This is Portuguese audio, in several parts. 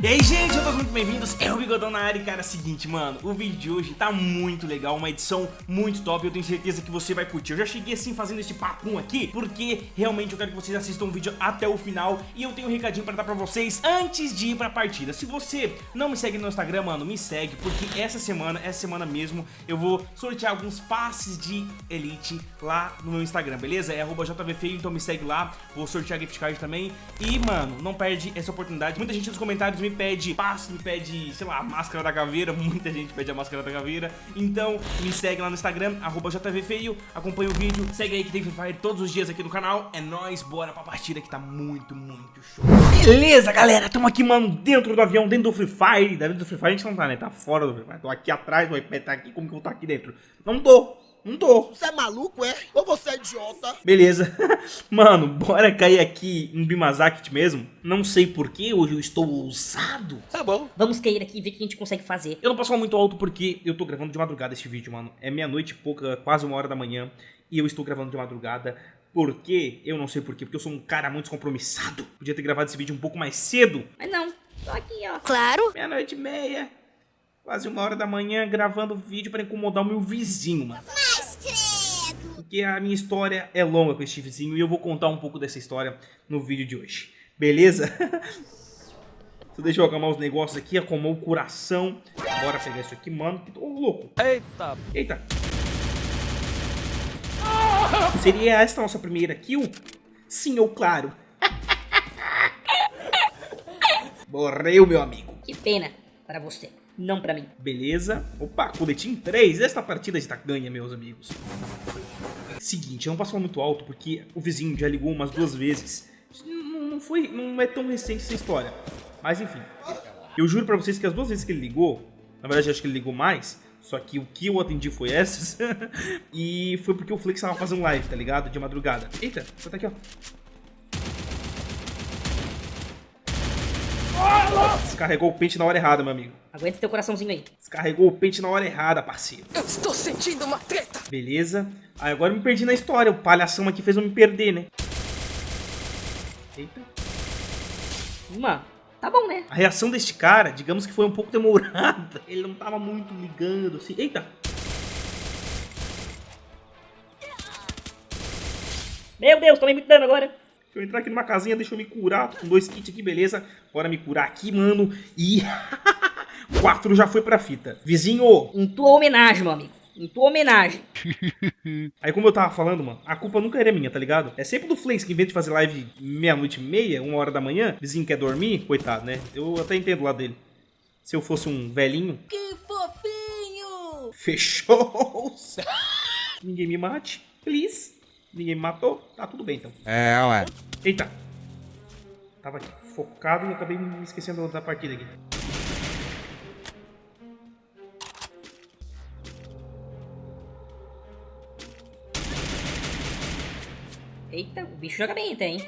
E aí, gente, todos muito bem-vindos, é o Bigodão na área e, cara, é o seguinte, mano, o vídeo de hoje tá muito legal, uma edição muito top, eu tenho certeza que você vai curtir. Eu já cheguei assim fazendo esse papum aqui, porque realmente eu quero que vocês assistam o vídeo até o final e eu tenho um recadinho pra dar pra vocês antes de ir pra partida. Se você não me segue no Instagram, mano, me segue, porque essa semana, essa semana mesmo, eu vou sortear alguns passes de Elite lá no meu Instagram, beleza? É jvfeio, então me segue lá, vou sortear gift card também e, mano, não perde essa oportunidade. Muita gente nos comentários me me pede passe, me pede, sei lá, máscara da caveira, muita gente pede a máscara da caveira. Então, me segue lá no Instagram, arroba JVFeio, acompanha o vídeo, segue aí que tem Free Fire todos os dias aqui no canal. É nóis, bora pra partida que tá muito, muito show. Beleza, galera, tamo aqui, mano, dentro do avião, dentro do Free Fire. Dentro do Free Fire a gente não tá, né? Tá fora do Free Fire. Tô aqui atrás, o iPad tá aqui, como que eu vou tá aqui dentro? Não tô. Não tô. Você é maluco, é? Ou você é idiota? Beleza. Mano, bora cair aqui em Bimazakit mesmo. Não sei porquê, hoje eu estou ousado. Tá bom. Vamos cair aqui e ver o que a gente consegue fazer. Eu não posso falar muito alto porque eu tô gravando de madrugada este vídeo, mano. É meia-noite e pouca, quase uma hora da manhã. E eu estou gravando de madrugada. Por quê? Eu não sei porquê. Porque eu sou um cara muito descompromissado. Podia ter gravado esse vídeo um pouco mais cedo. Mas não, tô aqui, ó. Claro. Meia-noite e meia. Quase uma hora da manhã gravando vídeo para incomodar o meu vizinho, mano. Porque a minha história é longa com esse vizinho e eu vou contar um pouco dessa história no vídeo de hoje. Beleza? Então deixa eu acalmar os negócios aqui, acalmar o coração. Bora pegar isso aqui, mano. Ô, oh, louco. Eita. Eita. Seria esta a nossa primeira kill? Sim, ou claro. Morreu, meu amigo. Que pena para você não pra mim. Beleza. Opa, coletinho 3. Esta partida está ganha, meus amigos. Seguinte, eu não posso falar muito alto porque o vizinho já ligou umas duas vezes. Não, não foi, não é tão recente essa história. Mas enfim. Eu juro pra vocês que as duas vezes que ele ligou, na verdade acho que ele ligou mais, só que o que eu atendi foi essas. e foi porque o Flex tava fazendo live, tá ligado? De madrugada. Eita, você tá aqui, ó. Descarregou o pente na hora errada, meu amigo. Aguenta teu coraçãozinho aí. Descarregou o pente na hora errada, parceiro. Eu estou sentindo uma treta. Beleza. Aí agora eu me perdi na história. O palhação aqui fez eu me perder, né? Eita. Uma. Tá bom, né? A reação deste cara, digamos que foi um pouco demorada. Ele não tava muito ligando, assim. Eita. Meu Deus, tomei muito dano agora. Deixa eu entrar aqui numa casinha, deixa eu me curar. Tô com dois kits aqui, beleza. Bora me curar aqui, mano. E... Quatro já foi pra fita. Vizinho! Em tua homenagem, meu amigo. Em tua homenagem. Aí, como eu tava falando, mano, a culpa nunca era minha, tá ligado? É sempre do Flakes que, em vez de fazer live meia-noite e meia, uma hora da manhã, vizinho quer dormir, coitado, né? Eu até entendo lá dele. Se eu fosse um velhinho. Que fofinho! Fechou! Ninguém me mate, please. Ninguém me matou? Tá tudo bem então. É, ué. Eita. Tava aqui focado e acabei me esquecendo da partida aqui. Eita, o bicho joga bem até, hein?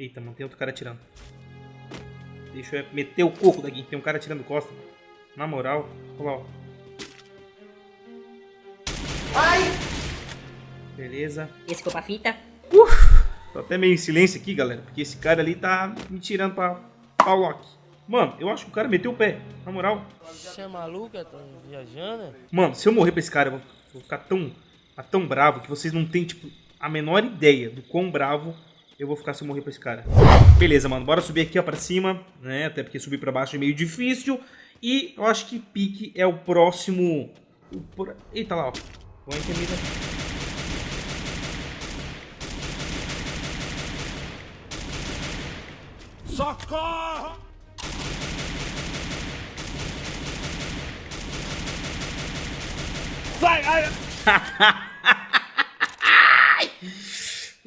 Eita, mano, tem outro cara atirando. Deixa eu meter o coco daqui. Tem um cara atirando costa. Na moral, olha lá, ó. Ai! Beleza. Esse foi pra fita. Uf, tô até meio em silêncio aqui, galera, porque esse cara ali tá me tirando pra, pra lock. Mano, eu acho que o cara meteu o pé, na moral. Você é maluco, tá viajando? Mano, se eu morrer pra esse cara, eu vou, vou ficar tão, tão bravo que vocês não têm, tipo, a menor ideia do quão bravo eu vou ficar se eu morrer pra esse cara. Beleza, mano, bora subir aqui, ó, pra cima, né, até porque subir pra baixo é meio difícil. E eu acho que pique é o próximo... O Eita lá, ó. Vou entender aqui. Socorro! Sai! Ai.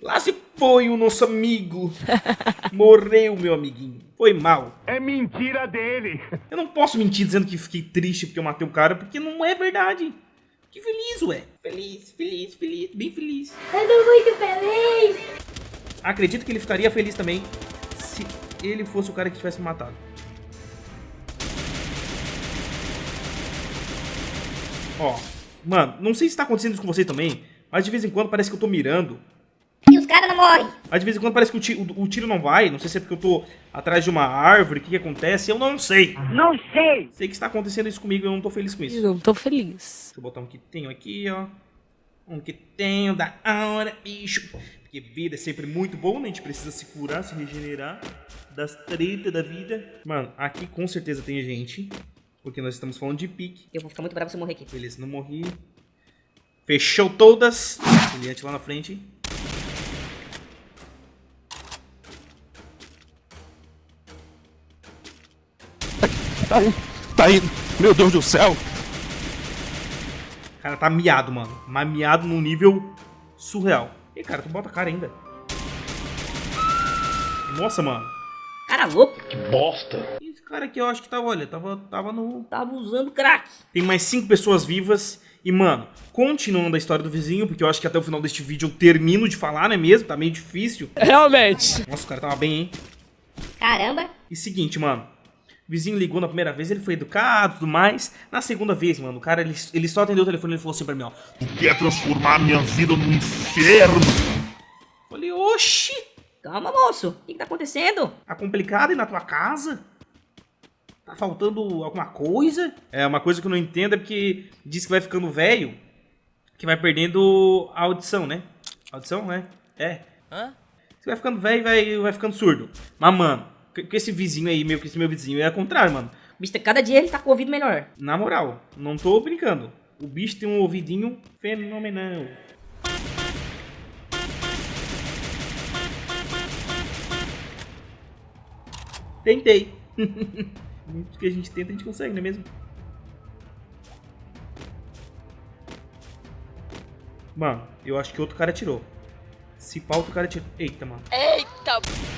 Lá se foi o nosso amigo. Morreu, meu amiguinho. Foi mal. É mentira dele. Eu não posso mentir dizendo que fiquei triste porque eu matei o cara, porque não é verdade. Que feliz, ué. Feliz, feliz, feliz, bem feliz. Eu tô muito feliz. Acredito que ele ficaria feliz também ele fosse o cara que tivesse matado. Ó, mano, não sei se tá acontecendo isso com você também, mas de vez em quando parece que eu tô mirando. E os cara não morre. Mas de vez em quando parece que o tiro, o tiro não vai. Não sei se é porque eu tô atrás de uma árvore. O que, que acontece? Eu não sei. Não sei. Sei que está acontecendo isso comigo e eu não tô feliz com isso. Eu não tô feliz. Deixa eu botar um que tenho aqui, ó. Um que tenho da hora, bicho. Porque vida é sempre muito bom, né? A gente precisa se curar, se regenerar das tretas da vida. Mano, aqui com certeza tem gente. Porque nós estamos falando de pique. Eu vou ficar muito bravo se eu morrer aqui. Beleza, não morri. Fechou todas. Brilhante lá na frente. Tá aí, tá aí. Meu Deus do céu. Cara, tá miado, mano. Mas miado num nível surreal. Cara, tu bota a cara ainda. Nossa, mano. Cara louco. Esse cara aqui eu acho que tava, olha, tava, tava no... Tava usando crack. Tem mais cinco pessoas vivas. E, mano, continuando a história do vizinho, porque eu acho que até o final deste vídeo eu termino de falar, não é mesmo? Tá meio difícil. Realmente. Nossa, o cara tava bem, hein? Caramba. E seguinte, mano. O vizinho ligou na primeira vez, ele foi educado e tudo mais. Na segunda vez, mano, o cara, ele, ele só atendeu o telefone e ele falou assim pra mim, ó. Quer transformar minha vida num inferno? Falei, oxi, Calma, moço. O que, que tá acontecendo? tá complicado aí na tua casa? Tá faltando alguma coisa? É, uma coisa que eu não entendo é porque diz que vai ficando velho, que vai perdendo a audição, né? Audição, né? É. Hã? Você vai ficando velho e vai, vai ficando surdo. Mas, mano, com com esse vizinho aí, meu, com esse meu vizinho, é o contrário, mano. Bicho, cada dia ele tá com o ouvido melhor. Na moral, não tô brincando. O bicho tem um ouvidinho fenomenal. Tentei. Muito que a gente tenta, a gente consegue, não é mesmo? Mano, eu acho que outro cara tirou. Se pau, outro cara tirou. Eita, mano. Eita.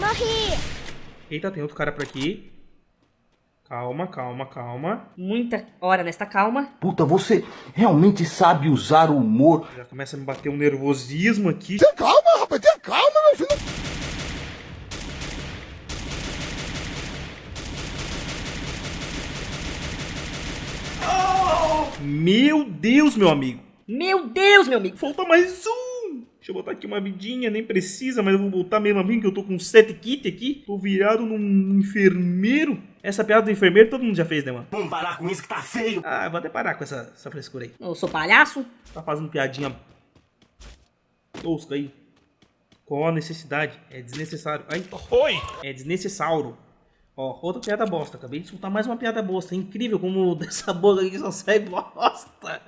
Morri! Eita, tem outro cara por aqui. Calma, calma, calma. Muita hora nesta calma. Puta, você realmente sabe usar o humor. Já começa a me bater um nervosismo aqui. Calma, rapaz, tenha calma, meu filho. Meu Deus, meu amigo. Meu Deus, meu amigo. Falta mais um. Deixa eu botar aqui uma vidinha, nem precisa, mas eu vou botar mesmo assim, que eu tô com sete kit aqui. Tô virado num enfermeiro. Essa piada do enfermeiro todo mundo já fez, né, mano? Vamos parar com isso que tá feio. Ah, vou até parar com essa, essa frescura aí. Eu sou palhaço. Tá fazendo piadinha tosca aí. Qual a necessidade? É desnecessário. Ai, Oi. é desnecessário. Ó, outra piada bosta. Acabei de soltar mais uma piada bosta. Incrível como dessa boca aqui só sai bosta.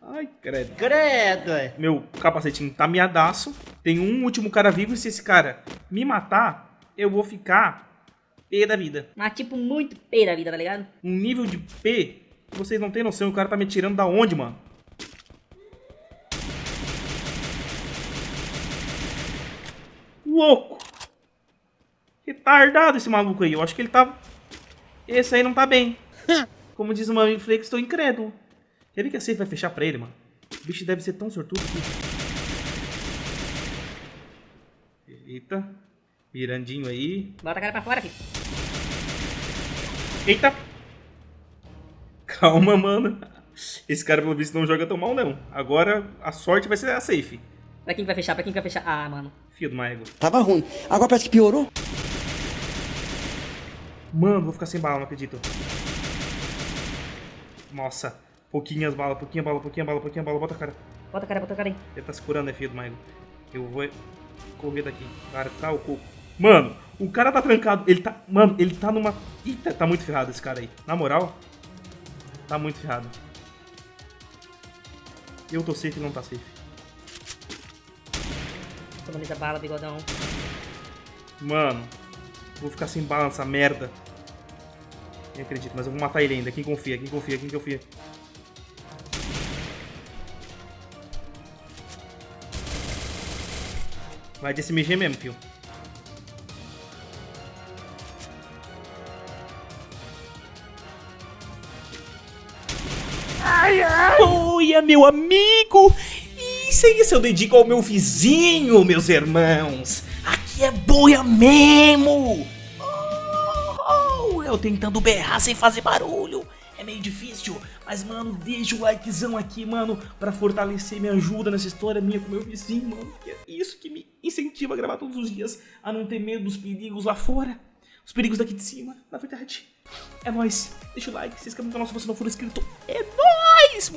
Ai, credo. Credo, é. Meu capacetinho tá miadaço. Tem um último cara vivo e se esse cara me matar, eu vou ficar P da vida. Mas tipo, muito P da vida, tá ligado? Um nível de P que vocês não têm noção. O cara tá me tirando da onde, mano? Louco. Retardado esse maluco aí. Eu acho que ele tá... Esse aí não tá bem. Como diz o meu amigo Flake, estou incrédulo. Quer ver que a safe vai fechar pra ele, mano? O bicho deve ser tão sortudo que... Eita. Mirandinho aí. Bota a cara pra fora, filho. Eita! Calma, mano. Esse cara, pelo visto, não joga tão mal, não. Agora, a sorte vai ser a safe. Pra quem que vai fechar? Pra quem que vai fechar? Ah, mano. Fio do Maego. Tava ruim. Agora parece que piorou. Mano, vou ficar sem bala, não acredito. Nossa. Pouquinhas balas, pouquinha bala, pouquinha bala, pouquinha bala. Bota a cara. Bota a cara, bota a cara aí. Ele tá se curando, né, filho do Maego? Eu vou correr daqui. Cara, tá o coco. Mano, o cara tá trancado. Ele tá... Mano, ele tá numa... Eita, tá muito ferrado esse cara aí. Na moral, tá muito ferrado. Eu tô safe, ele não tá safe. Economiza bala, bigodão. Mano, vou ficar sem bala nessa merda. Nem acredito, mas eu vou matar ele ainda. Quem confia, quem confia, quem confia. Vai de SMG mesmo, fio. Oi, meu amigo! Isso aí, eu dedico ao meu vizinho, meus irmãos. É boia mesmo. Oh, eu tentando berrar sem fazer barulho. É meio difícil, mas, mano, deixa o likezão aqui, mano, pra fortalecer, me ajuda nessa história minha com meu vizinho, mano, que é isso que me incentiva a gravar todos os dias, a não ter medo dos perigos lá fora, os perigos daqui de cima, na verdade. É nóis, deixa o like, se inscreva no canal se você não for inscrito, é nóis!